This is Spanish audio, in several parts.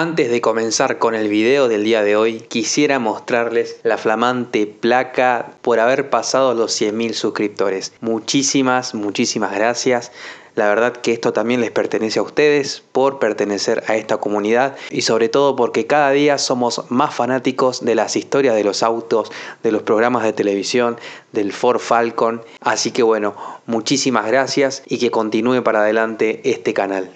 Antes de comenzar con el video del día de hoy, quisiera mostrarles la flamante placa por haber pasado los 100.000 suscriptores. Muchísimas, muchísimas gracias. La verdad que esto también les pertenece a ustedes por pertenecer a esta comunidad y sobre todo porque cada día somos más fanáticos de las historias de los autos, de los programas de televisión, del Ford Falcon. Así que bueno, muchísimas gracias y que continúe para adelante este canal.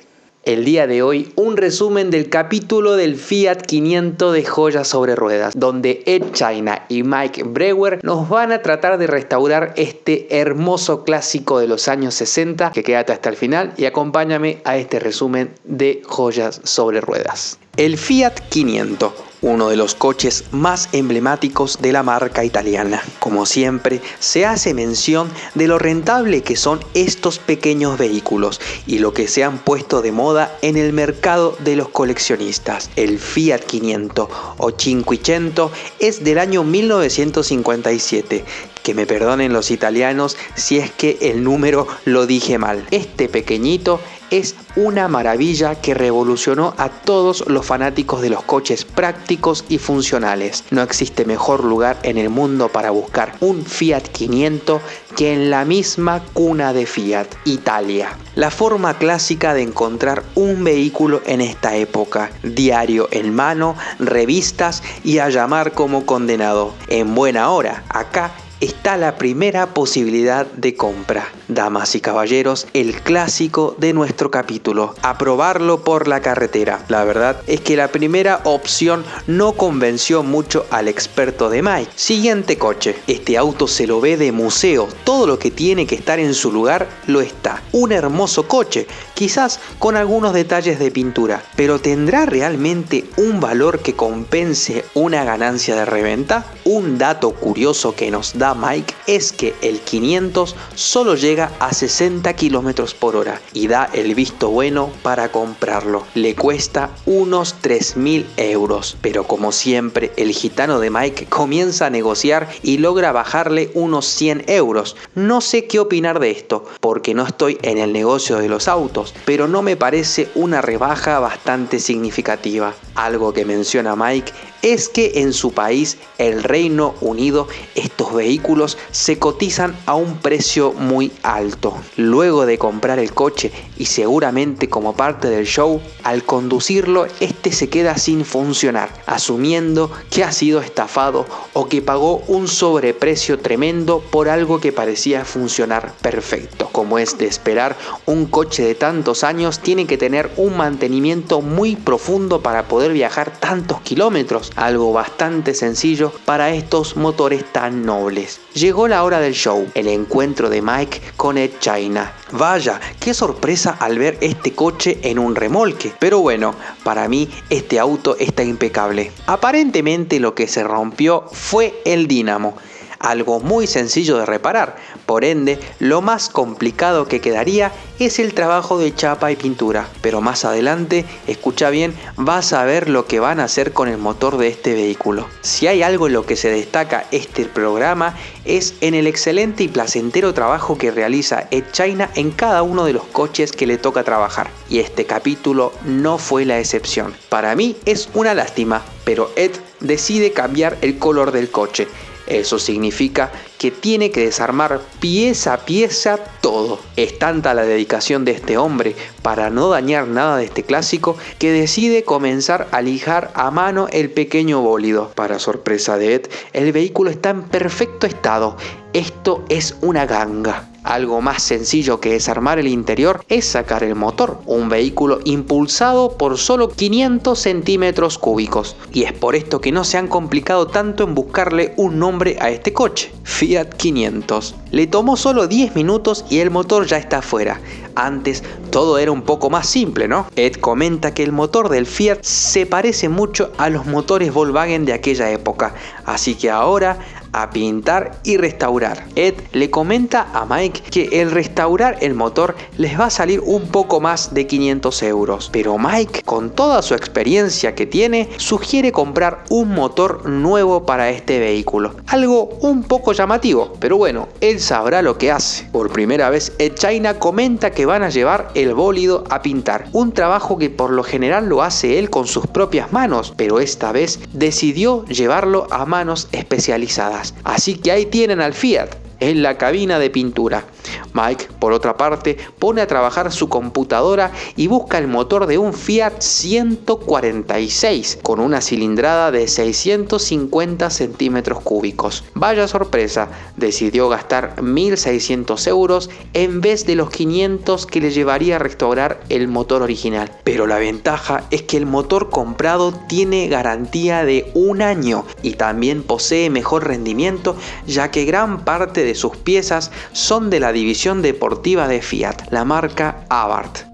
El día de hoy un resumen del capítulo del Fiat 500 de joyas sobre ruedas, donde Ed China y Mike Brewer nos van a tratar de restaurar este hermoso clásico de los años 60, que quédate hasta el final y acompáñame a este resumen de joyas sobre ruedas. El Fiat 500, uno de los coches más emblemáticos de la marca italiana. Como siempre, se hace mención de lo rentable que son estos pequeños vehículos y lo que se han puesto de moda en el mercado de los coleccionistas. El Fiat 500 o 500 es del año 1957 que me perdonen los italianos si es que el número lo dije mal. Este pequeñito es una maravilla que revolucionó a todos los fanáticos de los coches prácticos y funcionales. No existe mejor lugar en el mundo para buscar un Fiat 500 que en la misma cuna de Fiat, Italia. La forma clásica de encontrar un vehículo en esta época, diario en mano, revistas y a llamar como condenado. En buena hora, acá está la primera posibilidad de compra. Damas y caballeros, el clásico de nuestro capítulo, aprobarlo por la carretera. La verdad es que la primera opción no convenció mucho al experto de Mike. Siguiente coche. Este auto se lo ve de museo, todo lo que tiene que estar en su lugar lo está. Un hermoso coche, quizás con algunos detalles de pintura, pero ¿tendrá realmente un valor que compense una ganancia de reventa? Un dato curioso que nos da Mike es que el 500 solo llega a 60 km por hora y da el visto bueno para comprarlo. Le cuesta unos 3.000 euros, pero como siempre el gitano de Mike comienza a negociar y logra bajarle unos 100 euros. No sé qué opinar de esto, porque no estoy en el negocio de los autos, pero no me parece una rebaja bastante significativa. Algo que menciona Mike es que en su país, el Reino Unido, estos vehículos se cotizan a un precio muy alto. Luego de comprar el coche y seguramente como parte del show, al conducirlo este se queda sin funcionar, asumiendo que ha sido estafado o que pagó un sobreprecio tremendo por algo que parecía funcionar perfecto. Como es de esperar, un coche de tantos años tiene que tener un mantenimiento muy profundo para poder viajar tantos kilómetros algo bastante sencillo para estos motores tan nobles. Llegó la hora del show, el encuentro de Mike con Ed China. Vaya, qué sorpresa al ver este coche en un remolque. Pero bueno, para mí este auto está impecable. Aparentemente lo que se rompió fue el dínamo algo muy sencillo de reparar. Por ende, lo más complicado que quedaría es el trabajo de chapa y pintura. Pero más adelante, escucha bien, vas a ver lo que van a hacer con el motor de este vehículo. Si hay algo en lo que se destaca este programa es en el excelente y placentero trabajo que realiza Ed China en cada uno de los coches que le toca trabajar. Y este capítulo no fue la excepción. Para mí es una lástima, pero Ed decide cambiar el color del coche eso significa que tiene que desarmar pieza a pieza todo. Es tanta la dedicación de este hombre para no dañar nada de este clásico que decide comenzar a lijar a mano el pequeño bólido. Para sorpresa de Ed, el vehículo está en perfecto estado. Esto es una ganga. Algo más sencillo que desarmar el interior es sacar el motor, un vehículo impulsado por solo 500 centímetros cúbicos. Y es por esto que no se han complicado tanto en buscarle un nombre a este coche, Fiat 500. Le tomó solo 10 minutos y el motor ya está afuera. Antes todo era un poco más simple, ¿no? Ed comenta que el motor del Fiat se parece mucho a los motores Volkswagen de aquella época, así que ahora a pintar y restaurar. Ed le comenta a Mike que el restaurar el motor les va a salir un poco más de 500 euros, pero Mike, con toda su experiencia que tiene, sugiere comprar un motor nuevo para este vehículo. Algo un poco llamativo, pero bueno, él sabrá lo que hace. Por primera vez, Ed China comenta que van a llevar el bólido a pintar, un trabajo que por lo general lo hace él con sus propias manos, pero esta vez decidió llevarlo a manos especializadas. Así que ahí tienen al Fiat, en la cabina de pintura. Mike, por otra parte, pone a trabajar su computadora y busca el motor de un Fiat 146 con una cilindrada de 650 centímetros cúbicos. Vaya sorpresa, decidió gastar 1.600 euros en vez de los 500 que le llevaría a restaurar el motor original. Pero la ventaja es que el motor comprado tiene garantía de un año y también posee mejor rendimiento ya que gran parte de sus piezas son de la división deportiva de Fiat, la marca Abarth.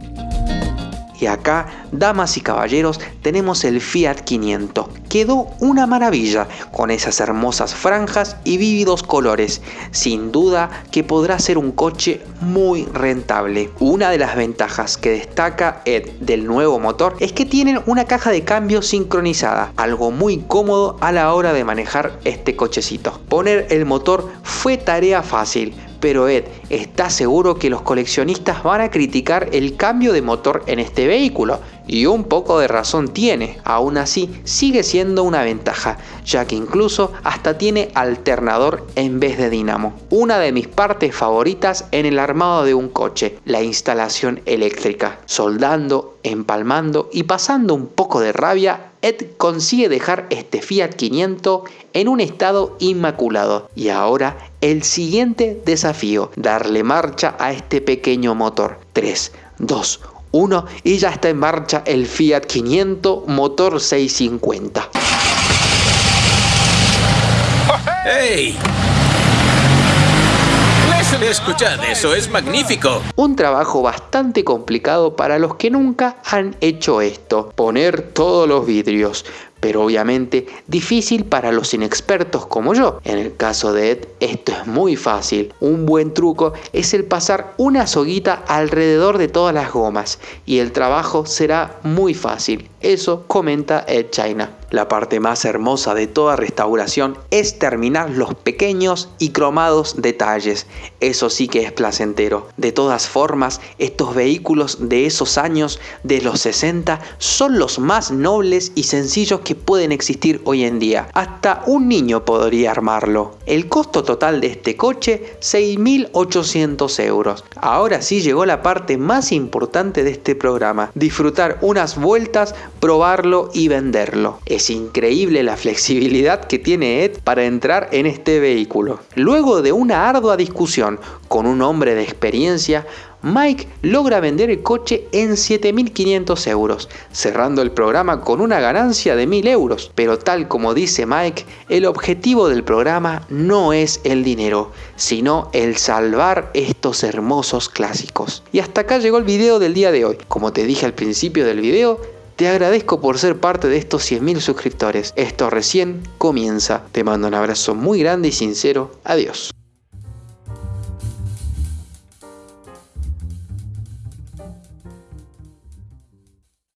Y acá, damas y caballeros, tenemos el Fiat 500. Quedó una maravilla, con esas hermosas franjas y vívidos colores. Sin duda que podrá ser un coche muy rentable. Una de las ventajas que destaca Ed del nuevo motor es que tienen una caja de cambio sincronizada, algo muy cómodo a la hora de manejar este cochecito. Poner el motor fue tarea fácil, pero Ed está seguro que los coleccionistas van a criticar el cambio de motor en este vehículo, y un poco de razón tiene, aún así sigue siendo una ventaja, ya que incluso hasta tiene alternador en vez de dinamo. Una de mis partes favoritas en el armado de un coche, la instalación eléctrica. Soldando, empalmando y pasando un poco de rabia, Ed consigue dejar este Fiat 500 en un estado inmaculado. Y ahora el siguiente desafío, darle marcha a este pequeño motor. 3, 2, 1 y ya está en marcha el Fiat 500 motor 650. ¡Hey! Escuchad, eso es magnífico. Un trabajo bastante complicado para los que nunca han hecho esto. Poner todos los vidrios, pero obviamente difícil para los inexpertos como yo. En el caso de Ed, esto es muy fácil. Un buen truco es el pasar una soguita alrededor de todas las gomas y el trabajo será muy fácil. Eso comenta Ed China. La parte más hermosa de toda restauración es terminar los pequeños y cromados detalles. Eso sí que es placentero. De todas formas, estos vehículos de esos años, de los 60, son los más nobles y sencillos que pueden existir hoy en día. Hasta un niño podría armarlo. El costo total de este coche, 6.800 euros. Ahora sí llegó la parte más importante de este programa. Disfrutar unas vueltas, probarlo y venderlo. Es increíble la flexibilidad que tiene Ed para entrar en este vehículo. Luego de una ardua discusión con un hombre de experiencia, Mike logra vender el coche en 7.500 euros, cerrando el programa con una ganancia de 1.000 euros. Pero tal como dice Mike, el objetivo del programa no es el dinero, sino el salvar estos hermosos clásicos. Y hasta acá llegó el video del día de hoy. Como te dije al principio del video, te agradezco por ser parte de estos 100.000 suscriptores. Esto recién comienza. Te mando un abrazo muy grande y sincero. Adiós.